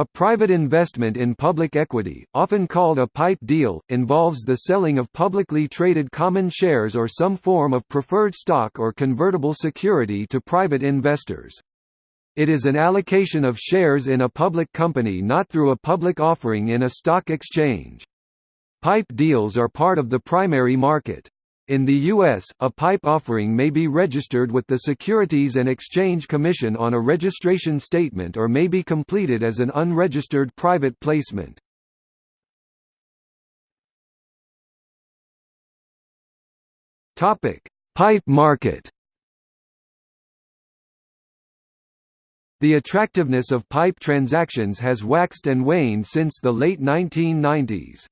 A private investment in public equity, often called a PIPE deal, involves the selling of publicly traded common shares or some form of preferred stock or convertible security to private investors. It is an allocation of shares in a public company not through a public offering in a stock exchange. PIPE deals are part of the primary market. In the U.S., a PIPE offering may be registered with the Securities and Exchange Commission on a registration statement or may be completed as an unregistered private placement. PIPE market The attractiveness of PIPE transactions has waxed and waned since the late 1990s.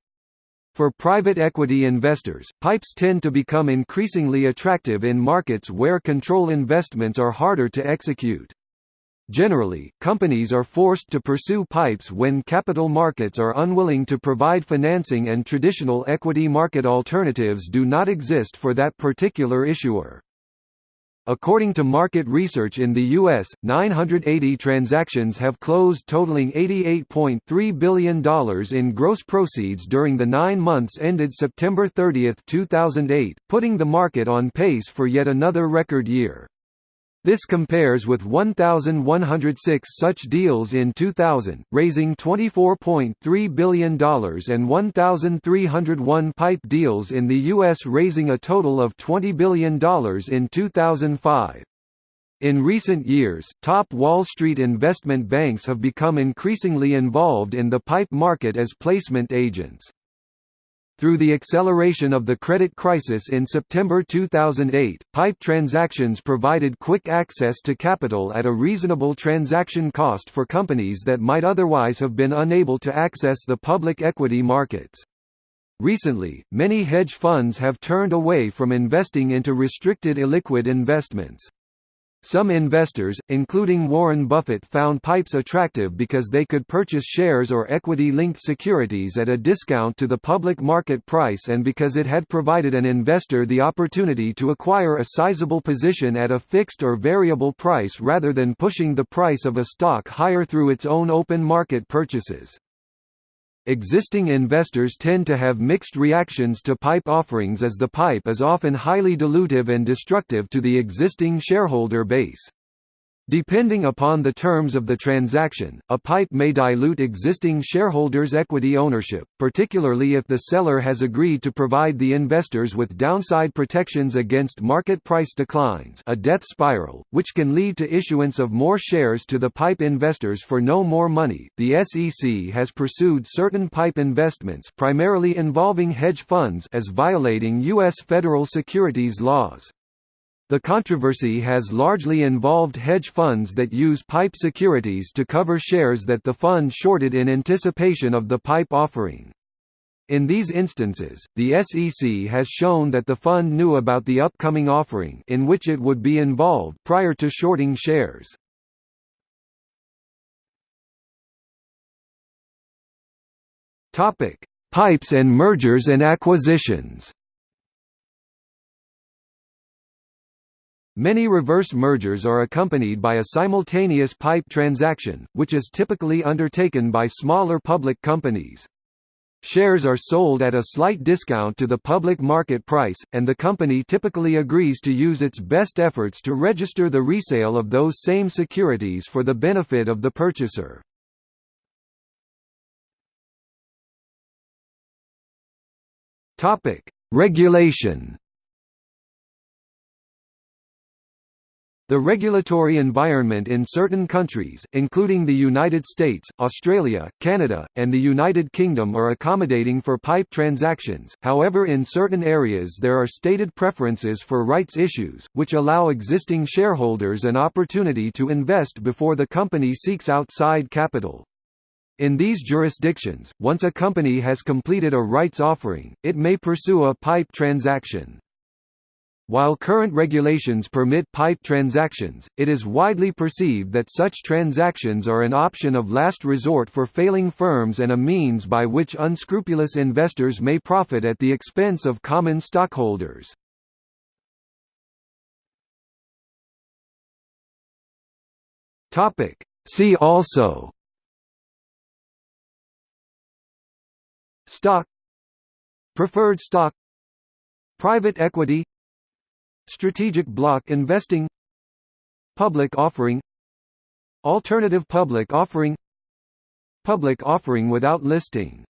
For private equity investors, PIPEs tend to become increasingly attractive in markets where control investments are harder to execute. Generally, companies are forced to pursue PIPEs when capital markets are unwilling to provide financing and traditional equity market alternatives do not exist for that particular issuer. According to market research in the U.S., 980 transactions have closed totaling $88.3 billion in gross proceeds during the nine months ended September 30, 2008, putting the market on pace for yet another record year. This compares with 1,106 such deals in 2000, raising $24.3 billion and 1,301 pipe deals in the U.S. raising a total of $20 billion in 2005. In recent years, top Wall Street investment banks have become increasingly involved in the pipe market as placement agents. Through the acceleration of the credit crisis in September 2008, PIPE transactions provided quick access to capital at a reasonable transaction cost for companies that might otherwise have been unable to access the public equity markets. Recently, many hedge funds have turned away from investing into restricted illiquid investments. Some investors, including Warren Buffett found PIPEs attractive because they could purchase shares or equity-linked securities at a discount to the public market price and because it had provided an investor the opportunity to acquire a sizable position at a fixed or variable price rather than pushing the price of a stock higher through its own open market purchases. Existing investors tend to have mixed reactions to PIPE offerings as the PIPE is often highly dilutive and destructive to the existing shareholder base. Depending upon the terms of the transaction, a PIPE may dilute existing shareholders' equity ownership, particularly if the seller has agreed to provide the investors with downside protections against market price declines a death spiral, which can lead to issuance of more shares to the PIPE investors for no more money. The SEC has pursued certain PIPE investments primarily involving hedge funds as violating U.S. federal securities laws. The controversy has largely involved hedge funds that use PIPE securities to cover shares that the fund shorted in anticipation of the PIPE offering. In these instances, the SEC has shown that the fund knew about the upcoming offering in which it would be involved prior to shorting shares. Topic: Pipes and mergers and acquisitions. Many reverse mergers are accompanied by a simultaneous pipe transaction, which is typically undertaken by smaller public companies. Shares are sold at a slight discount to the public market price, and the company typically agrees to use its best efforts to register the resale of those same securities for the benefit of the purchaser. Regulation The regulatory environment in certain countries, including the United States, Australia, Canada, and the United Kingdom are accommodating for PIPE transactions, however in certain areas there are stated preferences for rights issues, which allow existing shareholders an opportunity to invest before the company seeks outside capital. In these jurisdictions, once a company has completed a rights offering, it may pursue a PIPE transaction. While current regulations permit PIPE transactions, it is widely perceived that such transactions are an option of last resort for failing firms and a means by which unscrupulous investors may profit at the expense of common stockholders. See also Stock Preferred stock Private equity Strategic block investing Public offering Alternative public offering Public offering without listing